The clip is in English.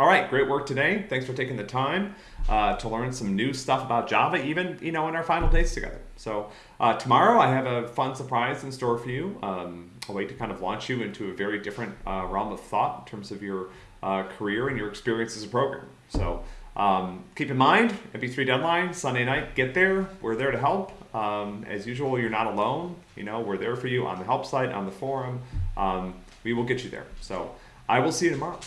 All right, great work today. Thanks for taking the time uh, to learn some new stuff about Java, even you know in our final days together. So uh, tomorrow I have a fun surprise in store for you. Um, a way to kind of launch you into a very different uh, realm of thought in terms of your uh, career and your experience as a programmer. So um, keep in mind, MP3 deadline Sunday night. Get there. We're there to help. Um, as usual, you're not alone. You know we're there for you on the help site, on the forum. Um, we will get you there. So I will see you tomorrow.